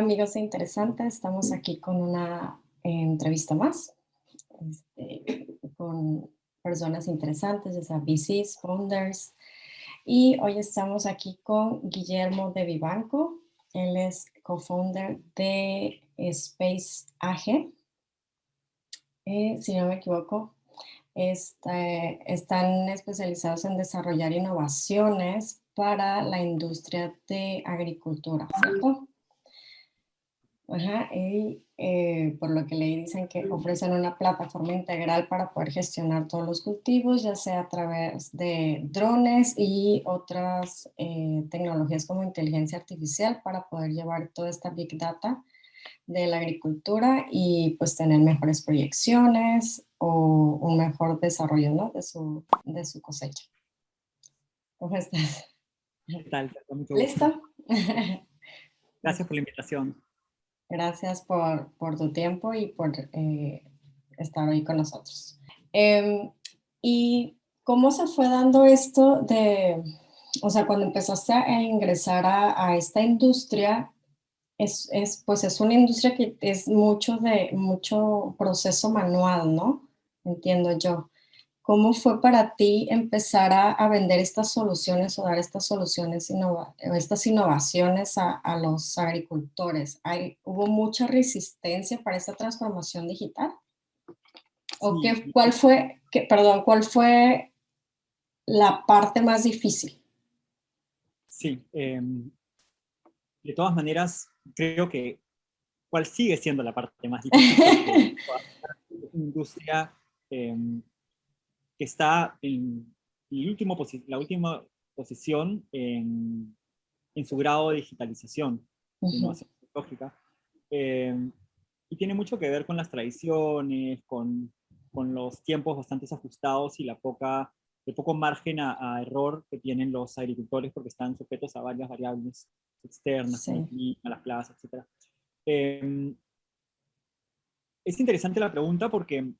amigos de Interesante, estamos aquí con una entrevista más este, con personas interesantes, ya sea VCs, founders, y hoy estamos aquí con Guillermo de Vivanco, él es co-founder de Space AG, eh, si no me equivoco, este, están especializados en desarrollar innovaciones para la industria de agricultura, ¿cierto? Ajá, y eh, por lo que le dicen que ofrecen una plataforma integral para poder gestionar todos los cultivos, ya sea a través de drones y otras eh, tecnologías como inteligencia artificial para poder llevar toda esta Big Data de la agricultura y pues tener mejores proyecciones o un mejor desarrollo ¿no? de, su, de su cosecha. ¿Cómo estás? ¿Qué tal? ¿Listo? Gracias por la invitación. Gracias por, por tu tiempo y por eh, estar hoy con nosotros. Em, ¿Y cómo se fue dando esto de, o sea, cuando empezaste a ingresar a, a esta industria, es, es, pues es una industria que es mucho de mucho proceso manual, ¿no? Entiendo yo. ¿Cómo fue para ti empezar a, vender estas soluciones o dar estas soluciones, estas innovaciones a, los agricultores? ¿Hay, ¿Hubo mucha resistencia para esta transformación digital? ¿O qué, cuál fue, perdón, cuál fue la parte más difícil? Sí, em, de todas maneras, creo que cuál sigue siendo la parte más difícil de la industria em, que está en el último la última posición en, en, su grado de digitalización, tecnológica, eh, y tiene mucho que ver con las tradiciones, con, con, los tiempos bastante ajustados y la poca, el poco margen a, error que tienen los agricultores porque están sujetos a varias variables externas, a las plazas, etc. Eh, es interesante la pregunta porque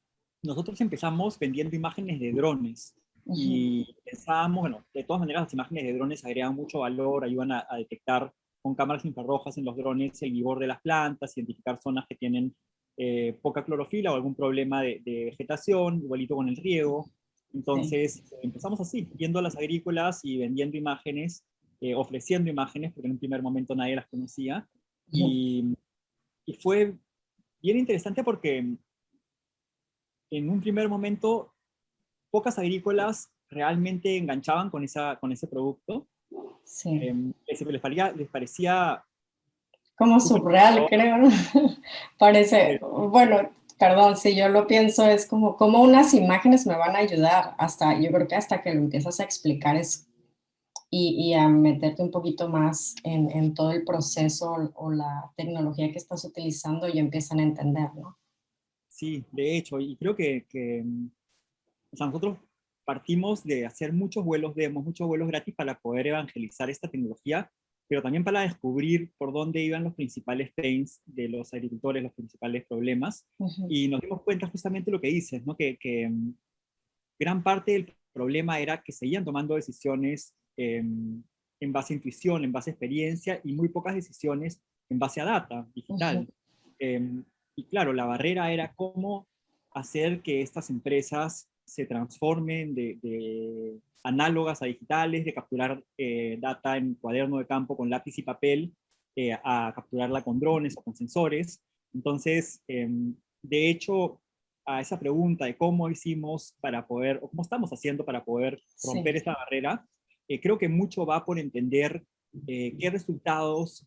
nosotros empezamos vendiendo imágenes de drones y pensábamos, bueno, de todas maneras las imágenes de drones agregan mucho valor, ayudan a, detectar con cámaras infrarrojas en los drones el vigor de las plantas, identificar zonas que tienen eh, poca clorofila o algún problema de, vegetación, igualito con el riego. Entonces empezamos así, viendo a las agrícolas y vendiendo imágenes, eh, ofreciendo imágenes, porque en un primer momento nadie las conocía. y, y fue bien interesante porque en un primer momento, pocas agrícolas realmente enganchaban con, esa, con ese producto. Sí. Em, les, parecía, les parecía... Como surreal, creo. Parece, bueno, perdón, si yo lo pienso, es como, como unas imágenes me van a ayudar, hasta, yo creo que hasta que lo empiezas a explicar es, y, y a meterte un poquito más en, en, todo el proceso o la tecnología que estás utilizando y empiezan a entender, ¿no? Sí, de hecho, y creo que, mm, nosotros partimos de hacer muchos vuelos demos, muchos vuelos gratis para poder evangelizar esta tecnología, pero también para descubrir por dónde iban los principales pains de los agricultores, los principales problemas, y nos dimos cuenta justamente lo que dices, ¿no? que, mm, gran parte del problema era que seguían tomando decisiones em, en base a intuición, en base a experiencia, y muy pocas decisiones en base a data digital. Y claro, la barrera era cómo hacer que estas empresas se transformen de, análogas a digitales, de capturar eh, data en cuaderno de campo con lápiz y papel, eh, a capturarla con drones o con sensores. Entonces, em, de hecho, a esa pregunta de cómo hicimos para poder, o cómo estamos haciendo para poder romper esta barrera, eh, creo que mucho va por entender qué resultados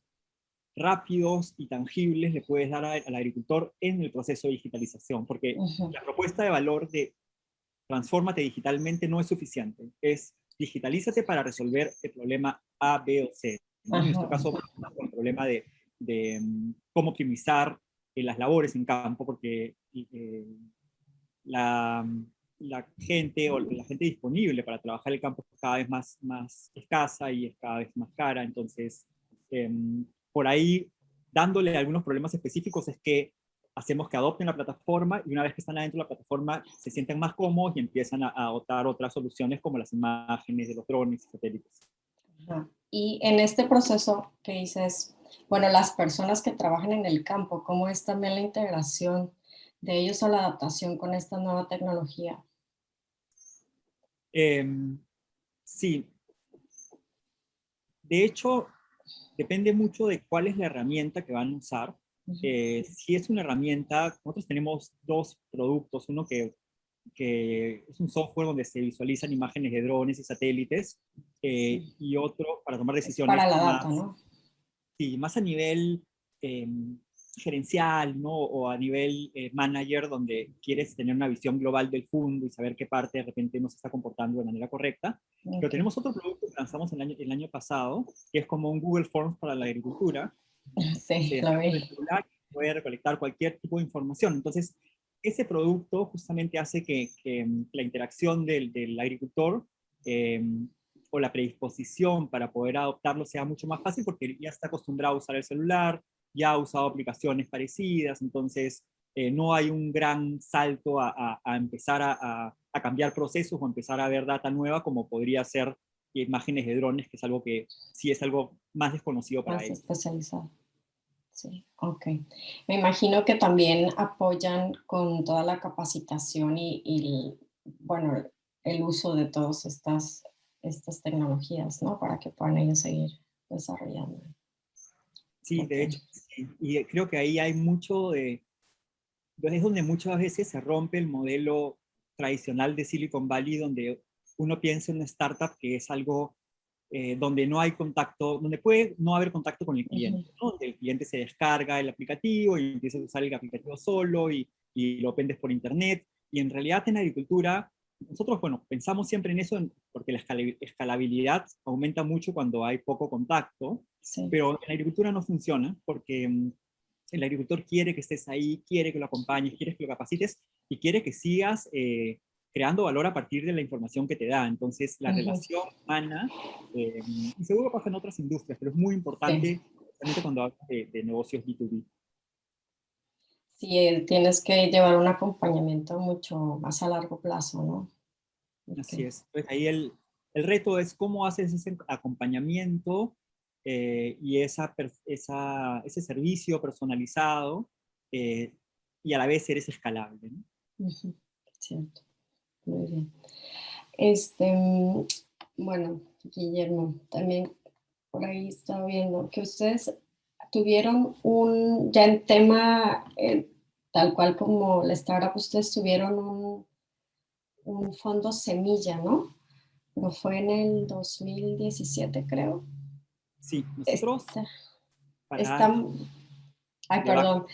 rápidos y tangibles le puedes dar al agricultor en el proceso de digitalización, porque la propuesta de valor de transfórmate digitalmente no es suficiente, es digitalízate para resolver el problema A, B o C. En este caso, el problema de, de mm, cómo optimizar eh, las labores en campo, porque eh, la, la, gente o la gente disponible para trabajar el campo es cada vez más, más escasa y es cada vez más cara, entonces em, por ahí dándole algunos problemas específicos es que hacemos que adopten la plataforma y una vez que están adentro de la plataforma se sienten más cómodos y empiezan a, adoptar otras soluciones como las imágenes de los drones y satélites. Y en este proceso que dices, bueno, las personas que trabajan en el campo, cómo es también la integración de ellos a la adaptación con esta nueva tecnología. Em, sí. De hecho, depende mucho de cuál es la herramienta que van a usar. Eh, si es una herramienta, nosotros tenemos dos productos, uno que, que, es un software donde se visualizan imágenes de drones y satélites, eh, y otro para tomar decisiones. para la data, ¿no? Sí, más a nivel em, gerencial, ¿no? O a nivel eh, manager, donde quieres tener una visión global del fondo y saber qué parte de repente no se está comportando de manera correcta. Pero tenemos otro producto que lanzamos el año, el año pasado, que es como un Google Forms para la agricultura. Sí, lo vi. Puede recolectar cualquier tipo de información. Entonces, ese producto justamente hace que, la interacción del, del agricultor em, o la predisposición para poder adoptarlo sea mucho más fácil porque ya está acostumbrado a usar el celular, ya ha usado aplicaciones parecidas, entonces eh, no hay un gran salto a, empezar a, cambiar procesos o empezar a ver data nueva como podría ser imágenes de drones, que es algo que sí es algo más desconocido para más ellos. especializado. Sí, ok. Me imagino que también apoyan con toda la capacitación y, bueno, el uso de todas estas, estas tecnologías, ¿no? Para que puedan ellos seguir desarrollando. Sí, de hecho, y creo que ahí hay mucho de, es donde muchas veces se rompe el modelo tradicional de Silicon Valley, donde uno piensa en una startup que es algo eh, donde no hay contacto, donde puede no haber contacto con el cliente, donde el cliente se descarga el aplicativo y empieza a usar el aplicativo solo y, y lo vendes por internet, y en realidad en agricultura nosotros, bueno, pensamos siempre en eso porque la escalabilidad aumenta mucho cuando hay poco contacto, pero en la agricultura no funciona porque mm, el agricultor quiere que estés ahí, quiere que lo acompañes, quiere que lo capacites y quiere que sigas eh, creando valor a partir de la información que te da. Entonces, la relación humana, eh, y seguro pasa en otras industrias, pero es muy importante, especialmente cuando hablas de, de negocios B2B. Sí, eh, tienes que llevar un acompañamiento mucho más a largo plazo, ¿no? Así es. Pues ahí el, el, reto es cómo haces ese acompañamiento eh, y ese servicio personalizado eh, y a la vez eres escalable. ¿no? Cierto. Muy bien. Este, mm, bueno, Guillermo, también por ahí estaba viendo que ustedes tuvieron un, ya en tema, tal cual como la startup, ustedes tuvieron un, un fondo semilla, ¿no? Pero fue en el 2017, creo. Sí, nosotros... están, ay, perdón.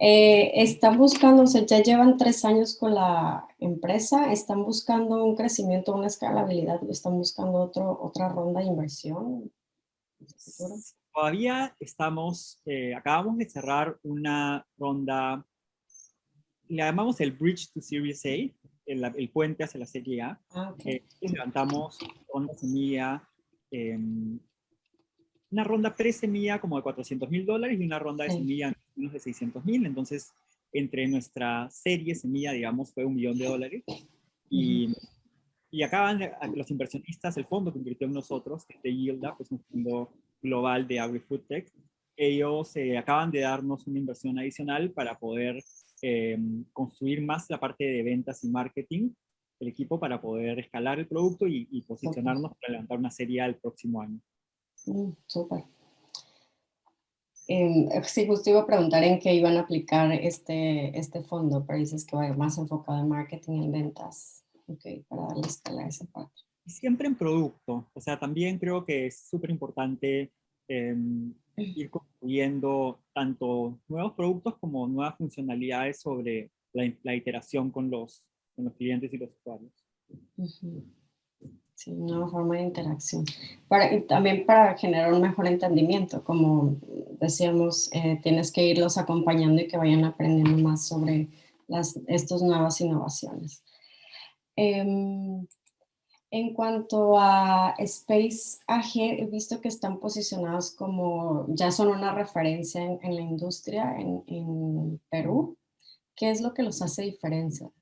Eh, están buscando, o sea, ya llevan tres años con la empresa, están buscando un crecimiento, una escalabilidad, están buscando otro, otra ronda de inversión. Todavía estamos, eh, acabamos de cerrar una ronda le llamamos el Bridge to Series A, el, puente hacia la Serie A. Ah, eh, levantamos ronda semilla, em, una ronda pre-semilla como de 400 mil dólares y una ronda de semilla menos de 600 mil. Entonces, entre nuestra serie semilla, digamos, fue un millón de dólares. Y, y acaban los inversionistas, el fondo que invirtió en nosotros, que es de Yielda, pues un fondo global de agri-food tech, ellos eh, acaban de darnos una inversión adicional para poder eh, construir más la parte de ventas y marketing del equipo para poder escalar el producto y, posicionarnos para levantar una serie el próximo año. Mm, súper. Eh, sí, justo iba a preguntar en qué iban a aplicar este, este fondo, pero dices que va más enfocado en marketing y en ventas. Ok, para darle escala a esa parte. Siempre en producto. O sea, también creo que es súper importante em, ir construyendo tanto nuevos productos como nuevas funcionalidades sobre la, iteración con los, con los clientes y los usuarios. Sí, una forma de interacción. Para, y también para generar un mejor entendimiento, como decíamos, eh, tienes que irlos acompañando y que vayan aprendiendo más sobre las, estas nuevas innovaciones. Em, en cuanto a Space AG, he visto que están posicionados como, ya son una referencia en, la industria en, Perú. ¿Qué es lo que los hace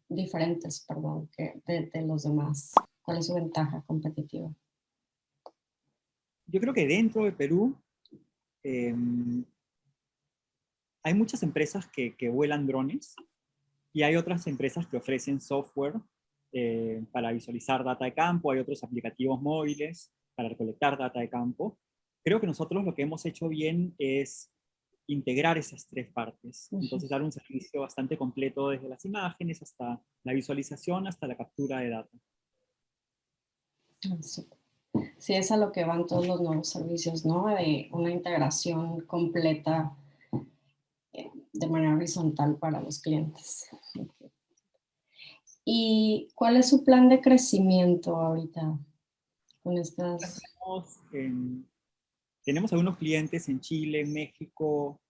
diferentes perdón, que de, los demás? ¿Cuál es su ventaja competitiva? Yo creo que dentro de Perú em, hay muchas empresas que, que, vuelan drones y hay otras empresas que ofrecen software eh, para visualizar data de campo, hay otros aplicativos móviles para recolectar data de campo. Creo que nosotros lo que hemos hecho bien es integrar esas tres partes. Entonces dar un servicio bastante completo desde las imágenes hasta la visualización, hasta la captura de data. Sí, es a lo que van todos los nuevos servicios, ¿no? De una integración completa eh, de manera horizontal para los clientes. ¿Y cuál es su plan de crecimiento ahorita con estas? tenemos algunos clientes en Chile, en México,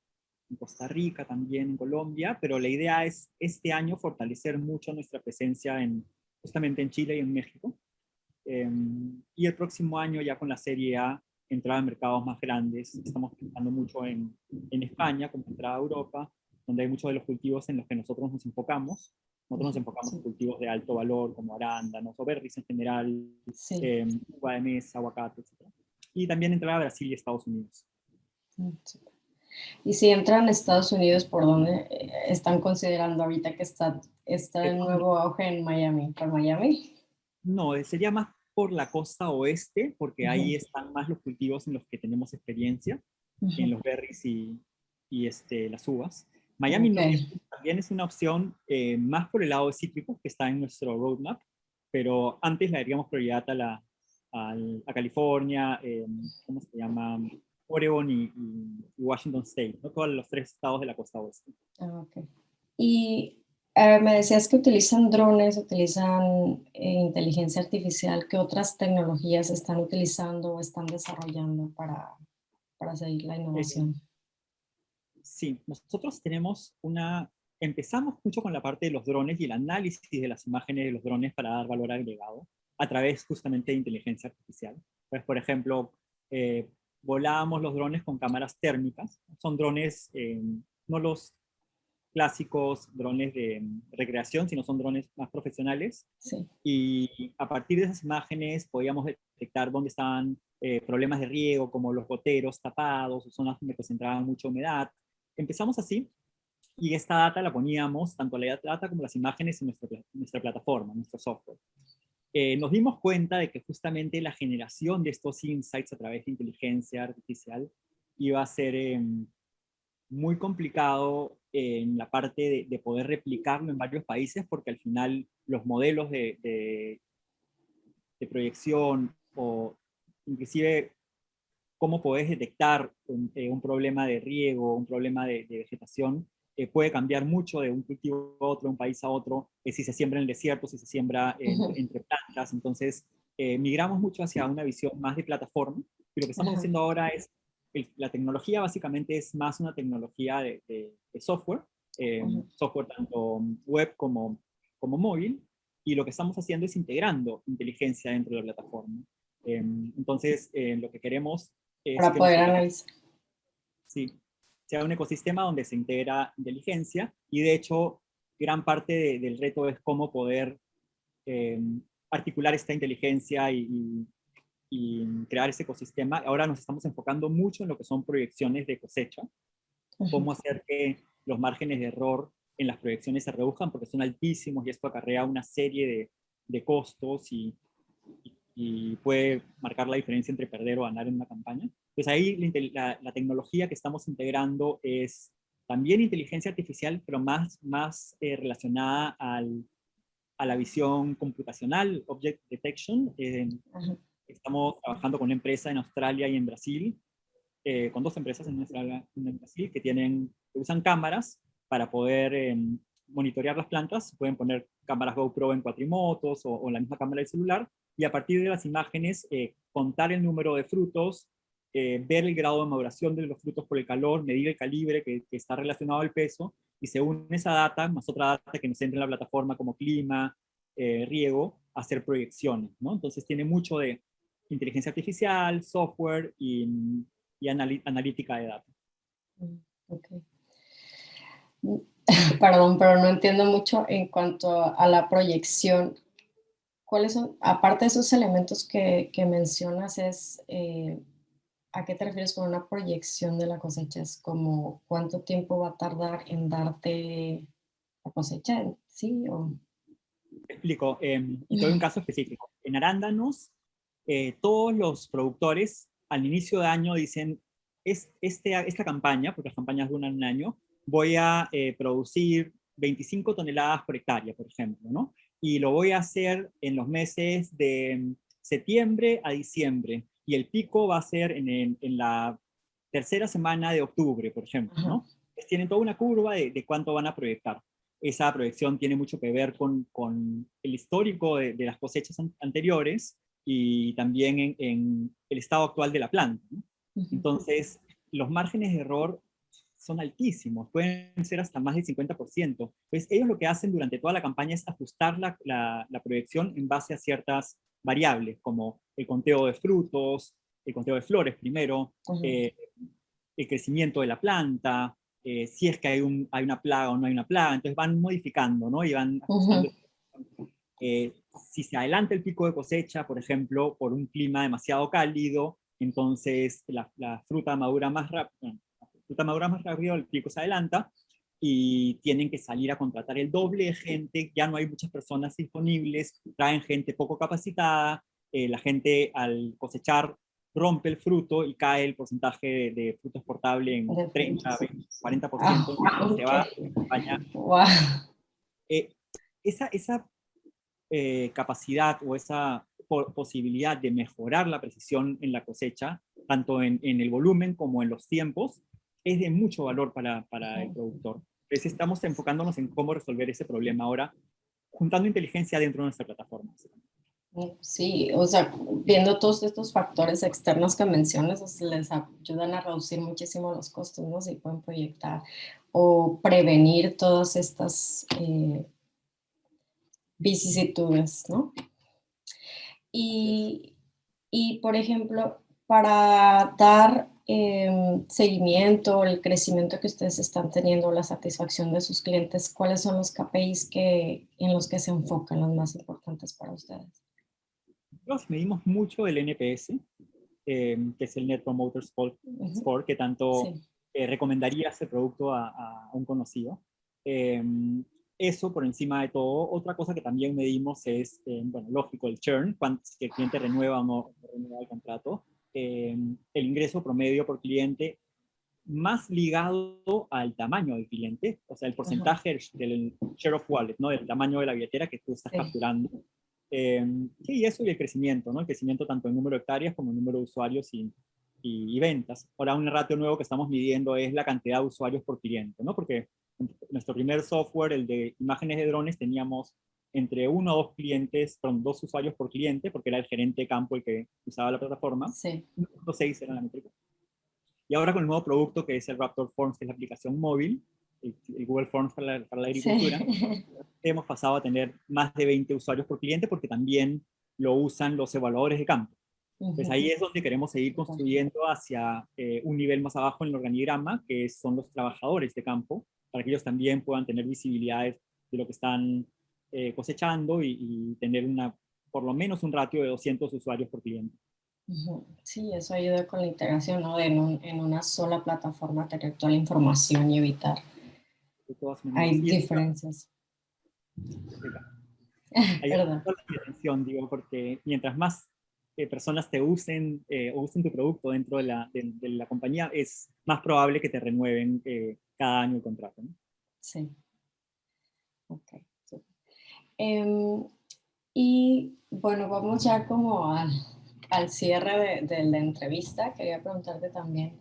en Costa Rica también, en Colombia, pero la idea es este año fortalecer mucho nuestra presencia en, justamente en Chile y en México. Em, y el próximo año ya con la serie A, entrar a mercados más grandes. Estamos pensando mucho en, en España, como entrada a Europa, donde hay muchos de los cultivos en los que nosotros nos enfocamos. Nosotros nos enfocamos en cultivos de alto valor, como arándanos o berries en general, eh, uva de mesa, aguacate, etc. Y también entrar a Brasil y Estados Unidos. Mm, y si entran a Estados Unidos, ¿por dónde eh, están considerando ahorita que está, está el nuevo auge en Miami? ¿Por Miami? No, eh, sería más por la costa oeste, porque ahí están más los cultivos en los que tenemos experiencia, en los berries y, y este, las uvas. Miami también es una opción eh, más por el lado de cítricos que está en nuestro roadmap, pero antes le daríamos prioridad a, la, a, California, eh, ¿cómo se llama? Oregon y, Washington State, ¿no? todos los tres estados de la costa oeste. Ah, okay. Y me decías que utilizan drones, utilizan eh, inteligencia artificial. ¿Qué otras tecnologías están utilizando o están desarrollando para, para seguir la innovación? Sí, nosotros tenemos una... Empezamos mucho con la parte de los drones y el análisis de las imágenes de los drones para dar valor agregado a través justamente de inteligencia artificial. Pues, por ejemplo, eh, volábamos los drones con cámaras térmicas. Son drones, eh, no los clásicos drones de recreación, sino son drones más profesionales. Sí. Y a partir de esas imágenes podíamos detectar dónde estaban eh, problemas de riego, como los goteros tapados, o zonas donde concentraban mucha humedad, Empezamos así y esta data la poníamos, tanto la data como las imágenes en nuestra, nuestra plataforma, en nuestro software. Eh, nos dimos cuenta de que justamente la generación de estos insights a través de inteligencia artificial iba a ser em, muy complicado en la parte de, poder replicarlo en varios países, porque al final los modelos de, de, de proyección o inclusive cómo podés detectar un, eh, problema de riego, un problema de, vegetación, eh, puede cambiar mucho de un cultivo a otro, de un país a otro, eh, si se siembra en el desierto, si se siembra entre plantas, entonces migramos mucho hacia una visión más de plataforma, y lo que estamos haciendo ahora es, la tecnología básicamente es más una tecnología de, software, software tanto web como, como móvil, y lo que estamos haciendo es integrando inteligencia dentro de la plataforma. entonces, lo que queremos para poder analizar. Sí, sea un ecosistema donde se integra inteligencia y de hecho gran parte del reto es cómo poder em, articular esta inteligencia y, crear ese ecosistema. Ahora nos estamos enfocando mucho en lo que son proyecciones de cosecha, cómo hacer que los márgenes de error en las proyecciones se reduzcan porque son altísimos y esto acarrea una serie de, de costos y, y puede marcar la diferencia entre perder o ganar en una campaña. Pues ahí la, tecnología que estamos integrando es también inteligencia artificial, pero más, más eh, relacionada al, a la visión computacional, Object Detection. Eh, estamos trabajando con una empresa en Australia y en Brasil, eh, con dos empresas en Australia en Brasil, que, tienen, que usan cámaras para poder em, monitorear las plantas. Pueden poner cámaras GoPro en cuatrimotos o, o la misma cámara del celular y a partir de las imágenes eh, contar el número de frutos, eh, ver el grado de maduración de los frutos por el calor, medir el calibre que, está relacionado al peso, y según esa data, más otra data que nos entra en la plataforma como clima, eh, riego, hacer proyecciones. ¿no? Entonces tiene mucho de inteligencia artificial, software y, y analítica de datos. Mm, okay. Perdón, pero no entiendo mucho en cuanto a la proyección. ¿cuáles son, aparte de esos elementos que, mencionas, es, eh, ¿a qué te refieres con una proyección de la cosecha? Es como cuánto tiempo va a tardar en darte la cosecha, ¿sí? O... explico, eh, un caso específico. En arándanos, eh, todos los productores al inicio de año dicen, es, este, esta campaña, porque las campañas duran un año, voy a eh, producir 25 toneladas por hectárea, por ejemplo, ¿no? Y lo voy a hacer en los meses de septiembre a diciembre, y el pico va a ser en, la tercera semana de octubre, por ejemplo, ¿no? tienen toda una curva de, cuánto van a proyectar. Esa proyección tiene mucho que ver con, el histórico de, las cosechas anteriores y también en, el estado actual de la planta. Entonces, los márgenes de error son altísimos, pueden ser hasta más del 50%. Pues ellos lo que hacen durante toda la campaña es ajustar la, la, proyección en base a ciertas variables, como el conteo de frutos, el conteo de flores primero, eh, el crecimiento de la planta, eh, si es que hay, un, hay una plaga o no hay una plaga, entonces van modificando, ¿no? Y van ajustando. Eh, si se adelanta el pico de cosecha, por ejemplo, por un clima demasiado cálido, entonces la, la fruta madura más rápido, fruta madura más rápido, el pico se adelanta y tienen que salir a contratar el doble de gente, ya no hay muchas personas disponibles, traen gente poco capacitada, eh, la gente al cosechar rompe el fruto y cae el porcentaje de, fruto exportable en 30, 40%, ah, se va a eh, esa esa eh, capacidad o esa posibilidad de mejorar la precisión en la cosecha, tanto en, en, el volumen como en los tiempos, es de mucho valor para, para el productor. Entonces estamos enfocándonos en cómo resolver ese problema ahora, juntando inteligencia dentro de nuestra plataforma. Sí, o sea, viendo todos estos factores externos que mencionas, les ayudan a reducir muchísimo los costos, ¿no? Si pueden proyectar o prevenir todas estas eh, vicisitudes, ¿no? Y, y, por ejemplo, para dar eh, seguimiento, el crecimiento que ustedes están teniendo, la satisfacción de sus clientes, ¿cuáles son los KPIs que, en los que se enfocan, los más importantes para ustedes? Nosotros medimos mucho el NPS, em, que es el Net Promoter Score, que tanto eh, recomendaría ese producto a, un conocido. Eso por encima de todo. Otra cosa que también medimos es, bueno, lógico, el churn, si el cliente renueva o no renueva el contrato. Eh, el ingreso promedio por cliente más ligado al tamaño del cliente, o sea, el porcentaje del share of wallet, ¿no? Del tamaño de la billetera que tú estás capturando. Eh, sí, eso y el crecimiento, ¿no? El crecimiento tanto en número de hectáreas como en número de usuarios y, y, ventas. Ahora, un ratio nuevo que estamos midiendo es la cantidad de usuarios por cliente, ¿no? Porque nuestro primer software, el de imágenes de drones, teníamos entre uno o dos clientes, perdón, dos usuarios por cliente, porque era el gerente de campo el que usaba la plataforma. Sí. 1.6 era la métrica. Y ahora con el nuevo producto que es el Raptor Forms, que es la aplicación móvil, el, Google Forms para la, para la agricultura, hemos pasado a tener más de 20 usuarios por cliente porque también lo usan los evaluadores de campo. Entonces ahí es donde queremos seguir construyendo hacia eh, un nivel más abajo en el organigrama, que son los trabajadores de campo, para que ellos también puedan tener visibilidades de lo que están eh, cosechando y, tener una, por lo menos un ratio de 200 usuarios por cliente. Sí, eso ayuda con la integración, ¿no? En, en una sola plataforma tener toda la información y evitar. Hay diferencias. Hay diferenciación, digo, porque mientras más eh, personas te usen eh, o usen tu producto dentro de la, de, la, compañía, es más probable que te renueven cada año el contrato. Sí. Ok. Em, y bueno, vamos ya como al, al cierre de, la entrevista. Quería preguntarte también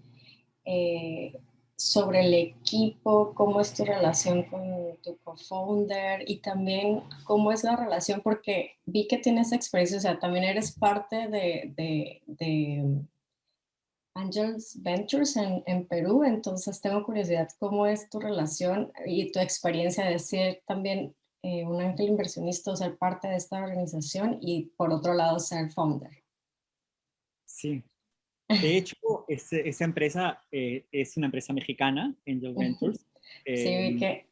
eh, sobre el equipo, cómo es tu relación con tu co-founder y también cómo es la relación, porque vi que tienes experiencia, o sea, también eres parte de, de, de Angels Ventures en, en, Perú, entonces tengo curiosidad, ¿cómo es tu relación y tu experiencia de ser también eh, un ángel inversionista o ser parte de esta organización y por otro lado ser founder. Sí. De hecho, esa empresa eh, es una empresa mexicana, Angel Ventures. sí, vi em, que,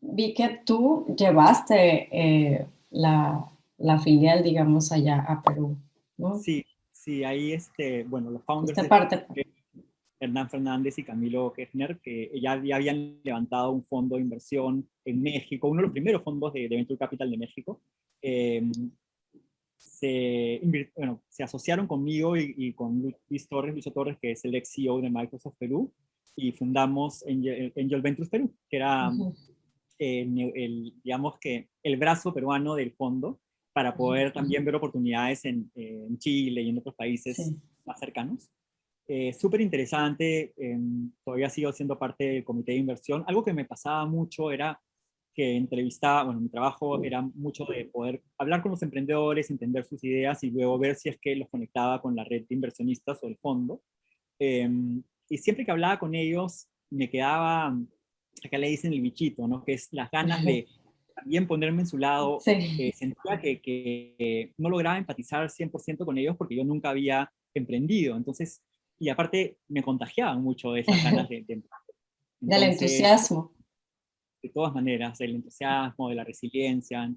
vi que tú llevaste eh, la, la, filial, digamos, allá a Perú, ¿no? Sí, Sí, ahí, este, bueno, los founders... Esta parte. Hernán Fernández y Camilo Kirchner, que ya, ya, habían levantado un fondo de inversión en México, uno de los primeros fondos de, de Venture Capital de México. Em, se, bueno, se asociaron conmigo y, con Luis Torres, Luis Torres, que es el ex CEO de Microsoft Perú, y fundamos Angel, Angel Ventures Perú, que era el, digamos que el brazo peruano del fondo, para poder también ver oportunidades en, en, Chile y en otros países más cercanos. Eh, Súper interesante, em, todavía sigo siendo parte del comité de inversión. Algo que me pasaba mucho era que entrevistaba, bueno, mi trabajo era mucho de poder hablar con los emprendedores, entender sus ideas y luego ver si es que los conectaba con la red de inversionistas o el fondo. Em, y siempre que hablaba con ellos, me quedaba, acá le dicen el bichito, ¿no? Que es las ganas de también ponerme en su lado. Eh, sentía que, que, no lograba empatizar 100% con ellos porque yo nunca había emprendido. Entonces, y aparte me contagiaban mucho de esas ganas de, de Del entusiasmo. De todas maneras, del entusiasmo, de la resiliencia,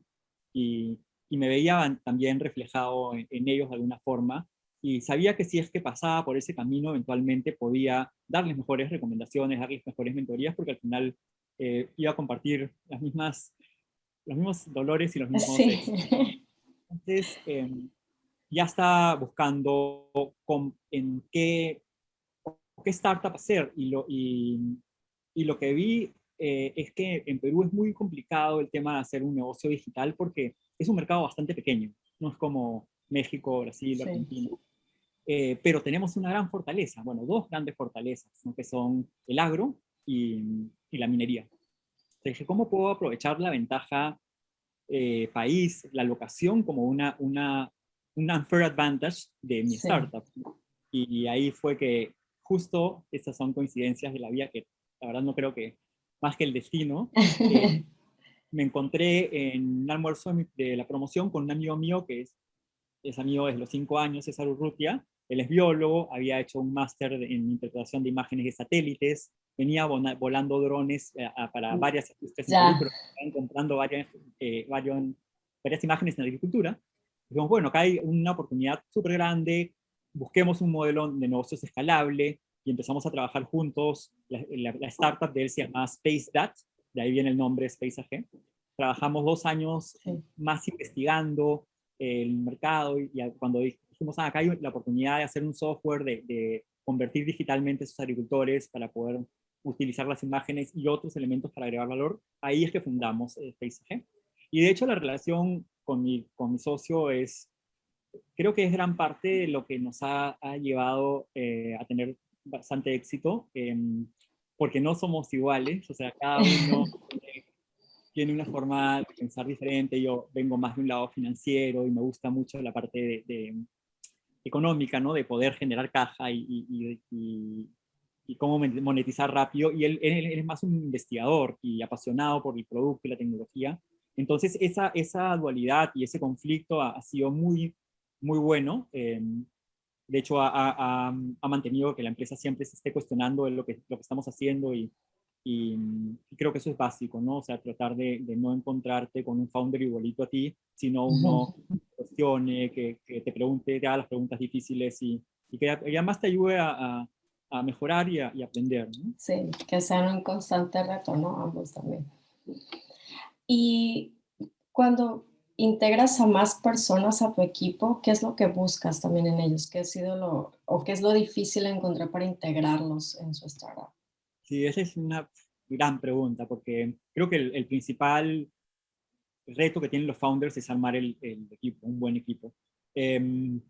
y, y me veía también reflejado en, ellos de alguna forma, y sabía que si es que pasaba por ese camino, eventualmente podía darles mejores recomendaciones, darles mejores mentorías, porque al final eh, iba a compartir las mismas, los mismos dolores y los mismos... Sí. Entonces, eh, ya está buscando con, en qué, qué startup hacer. Y lo, y, y lo que vi eh, es que en Perú es muy complicado el tema de hacer un negocio digital porque es un mercado bastante pequeño. No es como México, Brasil, Argentina. Eh, pero tenemos una gran fortaleza, bueno, dos grandes fortalezas, que son el agro y, y la minería. Entonces, ¿cómo puedo aprovechar la ventaja eh, país, la locación como una, una, un unfair advantage de mi startup. Y, ahí fue que justo estas son coincidencias de la vida que la verdad no creo que más que el destino. Eh, me encontré en un almuerzo de la promoción con un amigo mío que es, es amigo desde los cinco años, César Urrutia. Él es biólogo, había hecho un máster en interpretación de imágenes de satélites, venía volando drones eh, para mm. varias industrias, pero encontrando varias, eh, varias, varias imágenes en agricultura. Dijimos, bueno, acá hay una oportunidad súper grande, busquemos un modelo de negocios escalable y empezamos a trabajar juntos. La, startup de él se llama SpaceDat, de ahí viene el nombre SpaceAG. Trabajamos dos años más investigando el mercado y, cuando dijimos, ah, acá hay la oportunidad de hacer un software, de, de convertir digitalmente a esos agricultores para poder utilizar las imágenes y otros elementos para agregar valor, ahí es que fundamos eh. Y de hecho la relación con mi, con mi socio es, creo que es gran parte de lo que nos ha, ha llevado eh, a tener bastante éxito, em, porque no somos iguales, o sea, cada uno tiene una forma de pensar diferente, yo vengo más de un lado financiero y me gusta mucho la parte de, económica, ¿no? De poder generar caja y, y, y, y, cómo monetizar rápido, y él, él, es más un investigador y apasionado por el producto y la tecnología, entonces, esa, esa dualidad y ese conflicto ha, sido muy, muy bueno. Em, de hecho, ha, ha, mantenido que la empresa siempre se esté cuestionando lo que, lo que estamos haciendo y, y, creo que eso es básico, ¿no? O sea, tratar de, de, no encontrarte con un founder igualito a ti, sino uno que cuestione, que, que, te pregunte, te haga las preguntas difíciles y, y que además te ayude a, a mejorar y a, y aprender. ¿no? Sí, que sean un constante reto, ¿no? Ambos también. Y cuando integras a más personas a tu equipo, ¿qué es lo que buscas también en ellos? ¿Qué ha sido lo, o qué es lo difícil encontrar para integrarlos en su startup? Sí, esa es una gran pregunta, porque creo que el, principal reto que tienen los founders es armar el, equipo, un buen equipo. Em,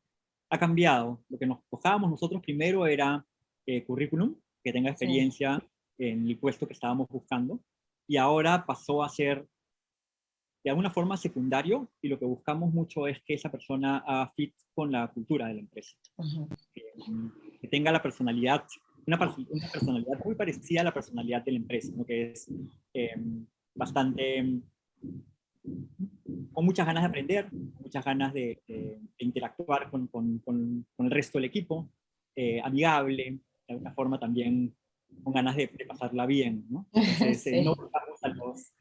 ha cambiado. Lo que nos buscábamos nosotros primero era eh, currículum, que tenga experiencia en el puesto que estábamos buscando, y ahora pasó a ser de alguna forma secundario y lo que buscamos mucho es que esa persona haga fit con la cultura de la empresa. que, tenga la personalidad, una, una, personalidad muy parecida a la personalidad de la empresa, ¿no? que es em, bastante, con muchas ganas de aprender, muchas ganas de, interactuar con, con, con, el resto del equipo, eh, amigable, de alguna forma también con ganas de, pasarla bien, ¿no? Entonces, eh, no buscamos a los,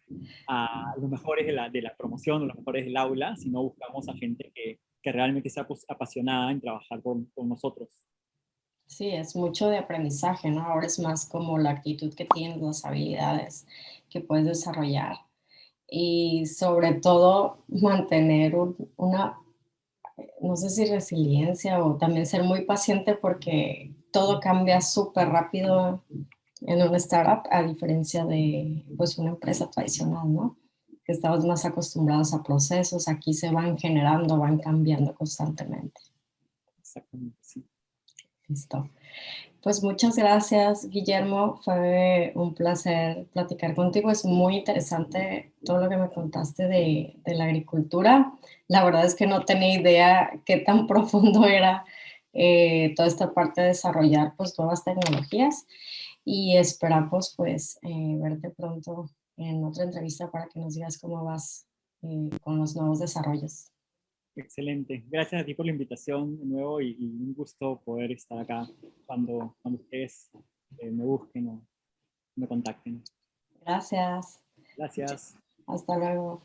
a los mejores de la, de la, promoción o los mejores del aula, sino buscamos a gente que, que realmente sea apasionada en trabajar con, con nosotros. Sí, es mucho de aprendizaje, ¿no? Ahora es más como la actitud que tienes, las habilidades que puedes desarrollar y sobre todo mantener una, no sé si resiliencia o también ser muy paciente porque todo cambia súper rápido en una startup a diferencia de pues una empresa tradicional, ¿no? Que estamos más acostumbrados a procesos, aquí se van generando, van cambiando constantemente. Exactamente, sí. Listo. Pues muchas gracias, Guillermo. Fue un placer platicar contigo. Es muy interesante todo lo que me contaste de, la agricultura. La verdad es que no tenía idea qué tan profundo era eh, toda esta parte de desarrollar pues, nuevas tecnologías y esperamos pues eh, verte pronto en otra entrevista para que nos digas cómo vas eh, con los nuevos desarrollos. Excelente. Gracias a ti por la invitación de nuevo y, un gusto poder estar acá cuando, cuando ustedes eh, me busquen o me contacten. Gracias. Gracias. Hasta luego.